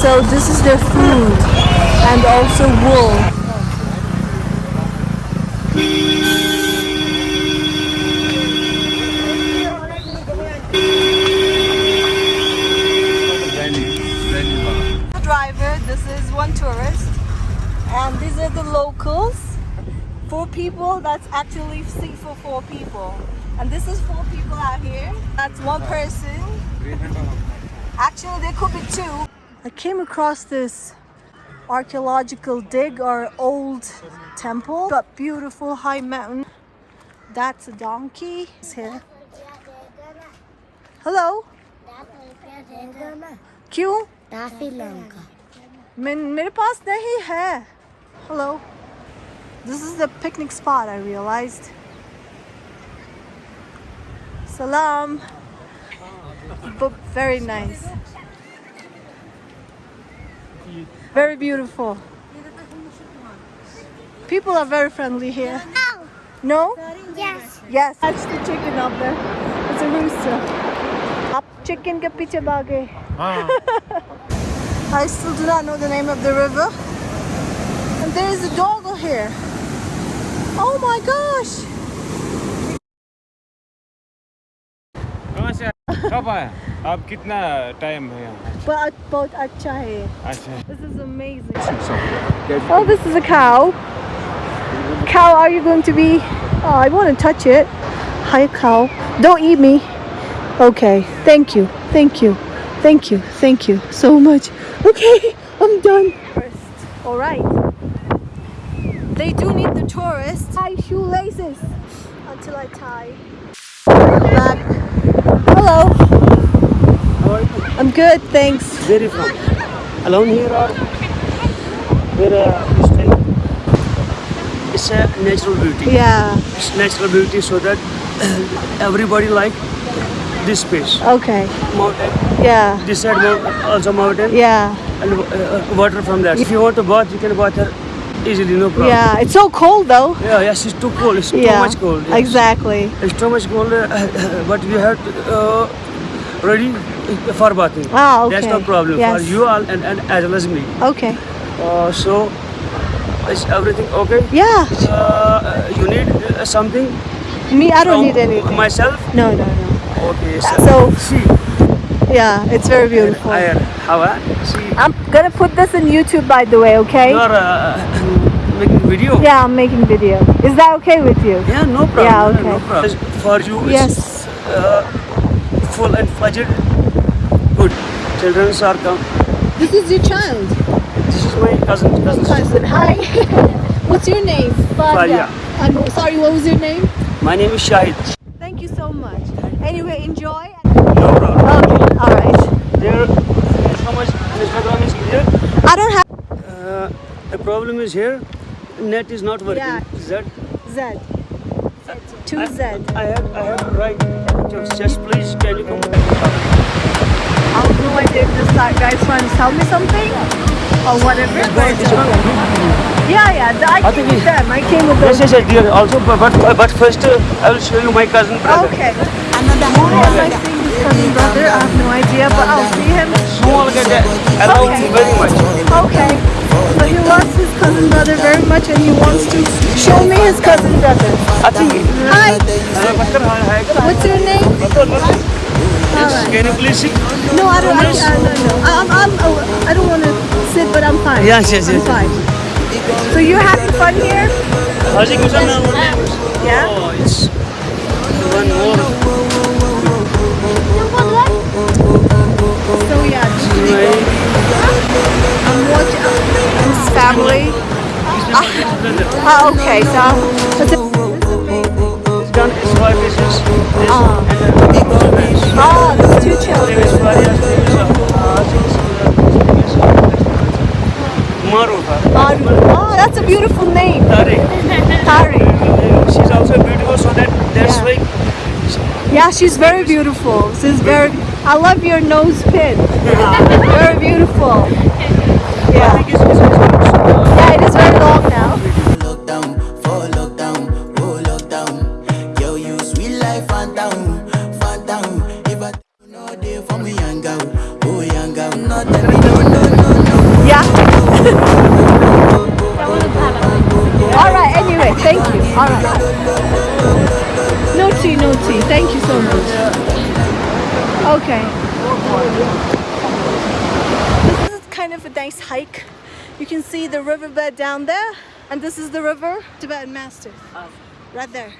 So this is their food and also wool. Driver, this is one tourist, and these are the locals. Four people. That's actually seat for four people, and this is four people out here. That's one person. Actually, there could be two. I came across this archaeological dig or old temple, but beautiful high mountain. That's a donkey. It's here. Hello. क्यों काफी लंका मैं मेरे पास नहीं है hello this is the picnic spot I realized salam but very nice Very beautiful. People are very friendly here. No. No? Yes. Yes. That's the chicken up there. It's a rooster. Up chicken ke piche bage. Ah. I still do not know the name of the river. And there is a dog here. Oh my gosh. How आप कितना time है यहाँ But बहुत अच्छा है. अच्छा This is amazing. Oh, this is a cow. Cow, are you going to be? Oh, I want to touch it. Hi, cow. Don't eat me. Okay. Thank you. Thank you. Thank you. Thank you so much. Okay, I'm done. All right. They do need the tourists. Tie shoelaces until I tie. Back. Hello. How are you? I'm good, thanks. Where are you from? Alone here or where uh, you stay? It's a natural beauty. Yeah. It's natural beauty so that everybody like this space. Okay. Mountain. Yeah. This side mount, also mountain Yeah. and uh, water from that. If you want to bath, you can bath here easily, no problem. Yeah. It's so cold though. Yeah, yes, it's too cold. It's too Yeah. much cold. yes. Exactly. It's too much cold, uh, but we have to, uh, ready for bathing. Ah, That's no problem Yes. for you all and, and as well as me. Okay. Uh, so, is everything okay? Yeah. Uh, you need uh, something? Me, I don't need anything. Myself? No, no, no. Okay. So- see, Yeah, it's very beautiful. I, how uh, see, I'm gonna put this in YouTube, by the way. Okay? you are uh, making video. Yeah, I'm making video. Is that okay with you? Yeah, no problem. Yeah, No okay. problem. For you, it's Yes. uh, full and fledged. Good. Children are come. This is your child. This is my cousin. cousin. Cousin. Hi. What's your name? Fadia. I'm sorry. What was your name? My name is Shahid. Thank you so much. Anyway, enjoy. No problem. Okay. All right. There, how much Instagram is here? I don't have Uh, the problem is here, net is not working. Yeah. Z. Two Z. I have, I have right. Just, please, can you come? I have no idea if this guy's trying to tell me something or whatever. But yeah, yeah. the- I I came think with them. I came with Yes, them. yes, yes, dear. Also, but but, but first, uh, I will show you my cousin brother. Okay. Why am I seeing his cousin brother? I have no idea, but I'll see him. Small get that. I love Okay. you very much. Okay. So he loves his cousin brother very much and he wants to show me his cousin brother. I think. Hi. Bakar, hi, hi. What's your name? Yes, Can you please sit? No, I don't. I, uh, no, no. I'm, I'm, oh, I don't want to sit, but I'm fine. Yes, yes, I'm fine. So you're having fun here? How's it going? Yeah. Oh, it's one more. So yeah, this is My I'm watching his family. Ah, okay. So it's a, He's done his wife is his. his Ah. and, uh, ah, there's two name children. is Faria. Name is, uh, name is, uh, Marufa. Maru. Oh, that's a beautiful name. Tariq. Tari. She's also beautiful, so that that's Yeah. why Yeah, she's very beautiful. She's very. I love your nose pin. very beautiful. Yeah. Yeah, it is very long now. lockdown, for lockdown, lockdown. Yo, you sweet life, phantom, phantom. If I know they for me, No tea, no tea. Thank you so much. Okay. This is kind of a nice hike. You can see the riverbed down there, and this is the river, Tibetan Mastiff, right there.